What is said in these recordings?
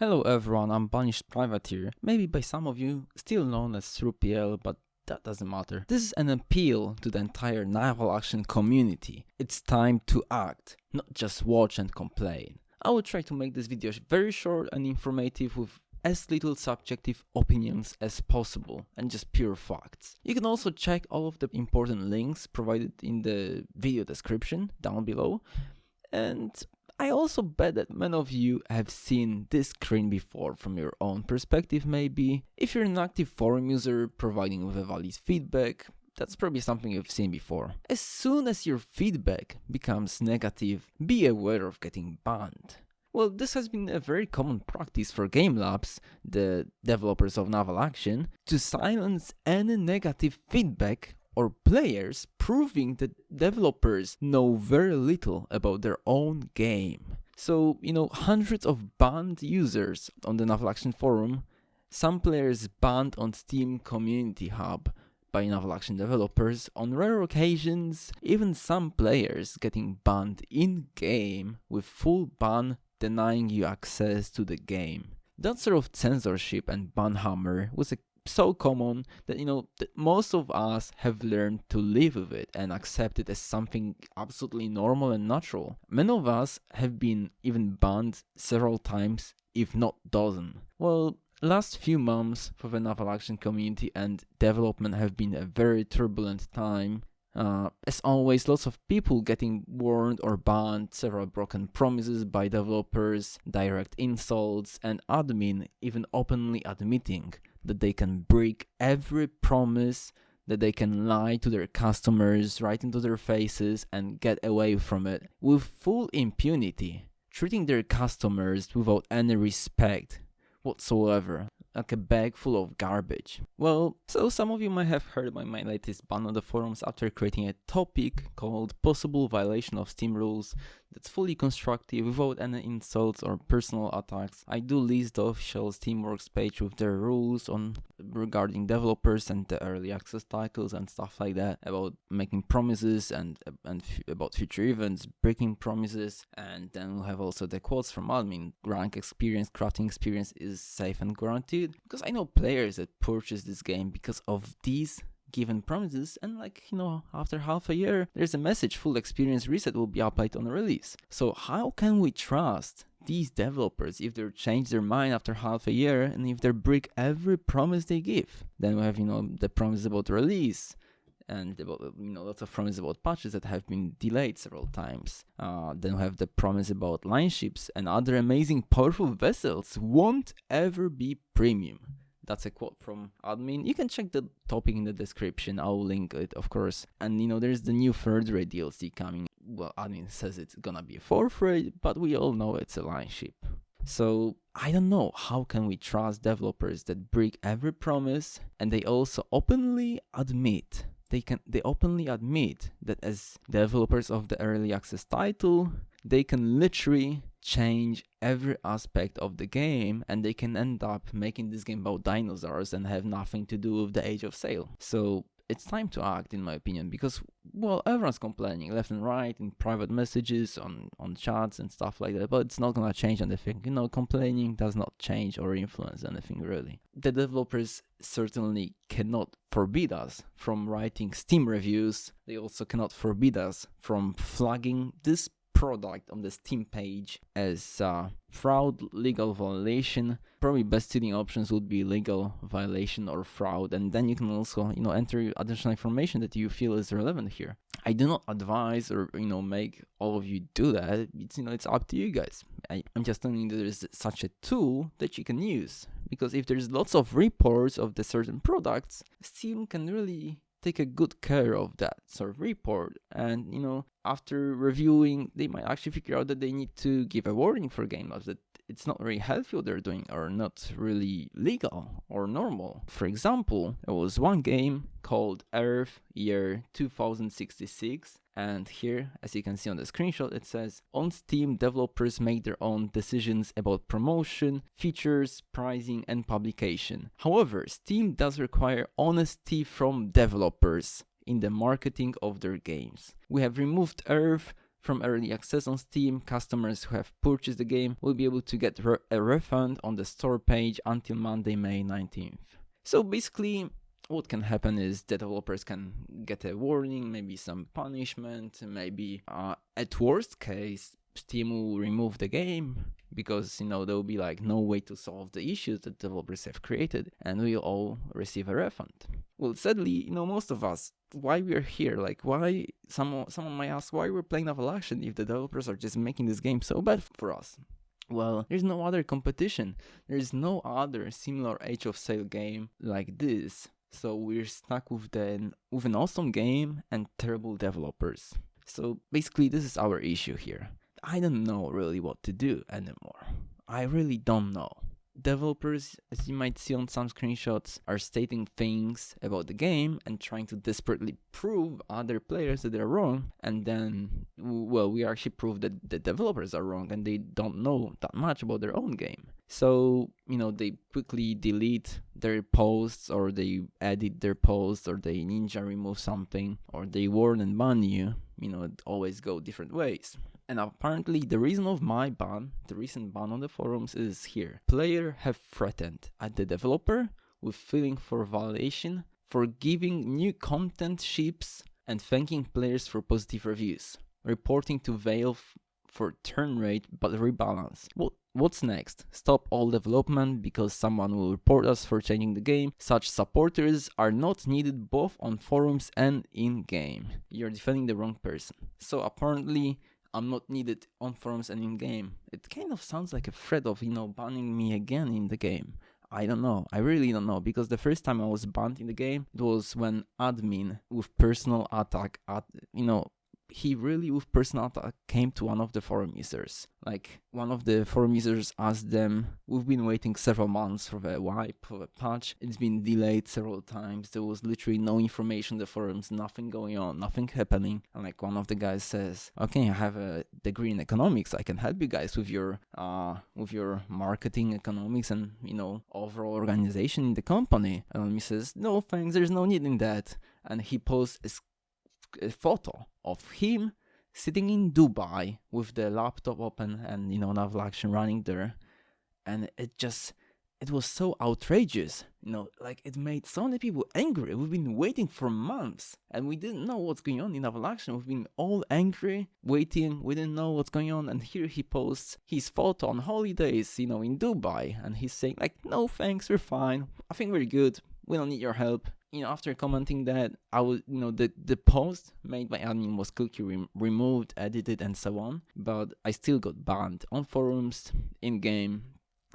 Hello everyone, I'm Banished Privateer, maybe by some of you still known as SruPL, but that doesn't matter. This is an appeal to the entire naval action community. It's time to act, not just watch and complain. I will try to make this video very short and informative with as little subjective opinions as possible and just pure facts. You can also check all of the important links provided in the video description down below and I also bet that many of you have seen this screen before from your own perspective maybe. If you're an active forum user providing with a valid feedback, that's probably something you've seen before. As soon as your feedback becomes negative, be aware of getting banned. Well, this has been a very common practice for Game Labs, the developers of Naval Action, to silence any negative feedback or players proving that developers know very little about their own game. So, you know, hundreds of banned users on the Naval Action forum, some players banned on Steam Community Hub by Naval Action developers, on rare occasions, even some players getting banned in-game with full ban denying you access to the game. That sort of censorship and banhammer was a so common that you know that most of us have learned to live with it and accept it as something absolutely normal and natural. Many of us have been even banned several times, if not dozen. Well, last few months for the naval action community and development have been a very turbulent time. Uh, as always, lots of people getting warned or banned, several broken promises by developers, direct insults, and admin even openly admitting that they can break every promise, that they can lie to their customers right into their faces and get away from it with full impunity, treating their customers without any respect whatsoever like a bag full of garbage. Well, so some of you might have heard about my latest ban on the forums after creating a topic called possible violation of Steam rules that's fully constructive without any insults or personal attacks. I do list the official Steamworks page with their rules on regarding developers and the early access titles and stuff like that about making promises and and about future events, breaking promises, and then we have also the quotes from admin. Rank experience, crafting experience is safe and guaranteed because I know players that purchase this game because of these given promises and like you know after half a year there's a message full experience reset will be applied on release so how can we trust these developers if they change their mind after half a year and if they break every promise they give then we have you know the promise about release and about you know lots of promises about patches that have been delayed several times. Uh, then we have the promise about line ships and other amazing powerful vessels won't ever be premium. That's a quote from admin. You can check the topic in the description. I'll link it, of course. And you know, there's the new third rate DLC coming. Well, admin says it's gonna be a fourth rate, but we all know it's a line ship. So I don't know how can we trust developers that break every promise and they also openly admit they can they openly admit that as developers of the early access title they can literally change every aspect of the game and they can end up making this game about dinosaurs and have nothing to do with the age of sail. So it's time to act in my opinion because well everyone's complaining left and right in private messages on on chats and stuff like that but it's not gonna change anything. You know complaining does not change or influence anything really. The developers certainly cannot forbid us from writing steam reviews. They also cannot forbid us from flagging this product on the Steam page as uh, fraud, legal violation. Probably best suiting options would be legal violation or fraud, and then you can also you know enter additional information that you feel is relevant here. I do not advise or you know make all of you do that. It's you know it's up to you guys. I, I'm just telling you that there's such a tool that you can use because if there's lots of reports of the certain products, Steam can really take a good care of that sort of report. And you know after reviewing they might actually figure out that they need to give a warning for game labs that it's not very healthy what they're doing or not really legal or normal. For example, there was one game called Earth Year 2066 and here, as you can see on the screenshot, it says on Steam, developers make their own decisions about promotion, features, pricing, and publication. However, Steam does require honesty from developers in the marketing of their games. We have removed Earth from early access on Steam, customers who have purchased the game will be able to get a refund on the store page until Monday, May 19th. So basically, what can happen is the developers can get a warning, maybe some punishment, maybe uh, at worst case, Steam will remove the game because you know there will be like no way to solve the issues that developers have created and we'll all receive a refund. Well, sadly, you know, most of us, why we're here, like why someone someone might ask why we're playing Naval Action if the developers are just making this game so bad for us. Well, there's no other competition. There's no other similar Age of Sail game like this. So we're stuck with the with an awesome game and terrible developers. So basically this is our issue here. I don't know really what to do anymore. I really don't know. Developers, as you might see on some screenshots, are stating things about the game and trying to desperately prove other players that they're wrong. And then, well, we actually prove that the developers are wrong and they don't know that much about their own game. So, you know, they quickly delete their posts or they edit their posts or they ninja remove something or they warn and ban you. You know, always go different ways. And apparently the reason of my ban, the recent ban on the forums is here. Player have threatened at the developer with filing for violation for giving new content ships and thanking players for positive reviews. Reporting to Valve for turn rate but rebalance. What What's next? Stop all development because someone will report us for changing the game. Such supporters are not needed both on forums and in game. You're defending the wrong person. So apparently I'm not needed on forums and in game. It kind of sounds like a threat of, you know, banning me again in the game. I don't know. I really don't know because the first time I was banned in the game, it was when admin with personal attack at you know he really with personal attack came to one of the forum users. Like one of the forum users asked them, "We've been waiting several months for the wipe for the patch. It's been delayed several times. There was literally no information in the forums, nothing going on, nothing happening." And like one of the guys says, "Okay, I have a degree in economics. I can help you guys with your uh with your marketing economics and you know overall organization in the company." And he says, "No thanks. There's no need in that." And he posts a photo of him sitting in Dubai with the laptop open and you know naval action running there, and it just it was so outrageous, you know, like it made so many people angry. We've been waiting for months and we didn't know what's going on in naval action. We've been all angry, waiting, we didn't know what's going on. And here he posts his photo on holidays, you know, in Dubai, and he's saying, like, no thanks, we're fine. I think we're good. We don't need your help you know, after commenting that, I was, you know, the, the post made by admin was quickly re- removed, edited, and so on. But I still got banned on forums, in game.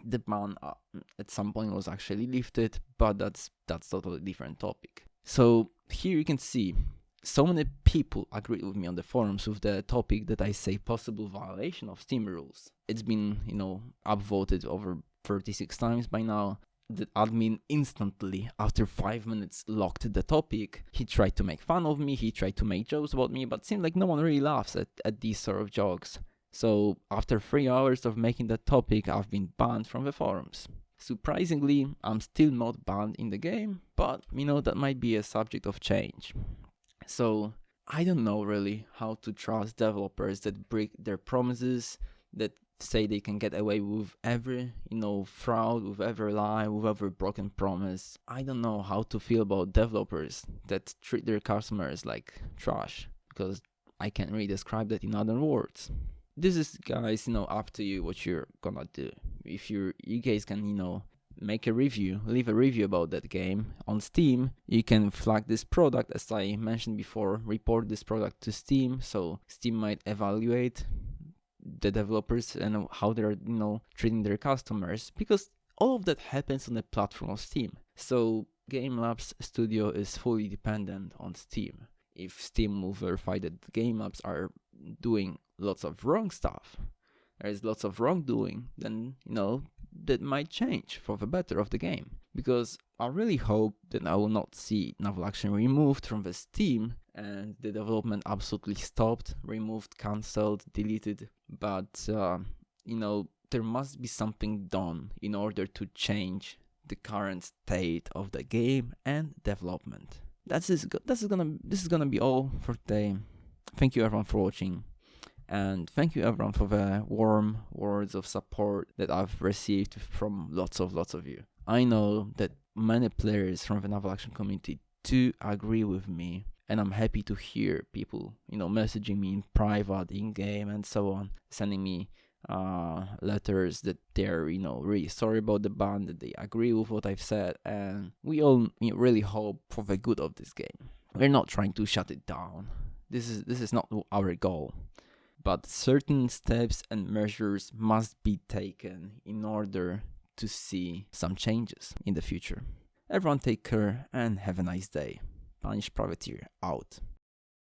The ban uh, at some point was actually lifted, but that's that's totally different topic. So here you can see so many people agreed with me on the forums with the topic that I say possible violation of Steam rules. It's been, you know, upvoted over 36 times by now the admin instantly after five minutes locked the topic. He tried to make fun of me he tried to make jokes about me but seemed like no one really laughs at, at these sort of jokes. So after three hours of making that topic i've been banned from the forums. Surprisingly i'm still not banned in the game but you know that might be a subject of change. So i don't know really how to trust developers that break their promises that say they can get away with every you know fraud with every lie with every broken promise. I don't know how to feel about developers that treat their customers like trash because i can't really describe that in other words. This is guys you know up to you what you're gonna do. If you you guys can you know make a review leave a review about that game on steam. You can flag this product as i mentioned before report this product to steam so steam might evaluate the developers and how they're you know treating their customers because all of that happens on the platform of Steam. So Game Labs Studio is fully dependent on Steam. If Steam will verify that Game Labs are doing lots of wrong stuff, there is lots of wrongdoing, then you know that might change for the better of the game. Because I really hope that I will not see naval action removed from the Steam and the development absolutely stopped, removed, cancelled, deleted. But uh, you know, there must be something done in order to change the current state of the game and development. That's is that's is gonna this is gonna be all for today. Thank you everyone for watching, And thank you everyone for the warm words of support that I've received from lots of lots of you. I know that many players from the naval action community do agree with me and I'm happy to hear people, you know, messaging me in private, in game, and so on, sending me uh, letters that they're, you know, really sorry about the ban, that they agree with what I've said, and we all you know, really hope for the good of this game. We're not trying to shut it down. This is this is not our goal, but certain steps and measures must be taken in order to see some changes in the future. Everyone take care and have a nice day. Banished Privateer out.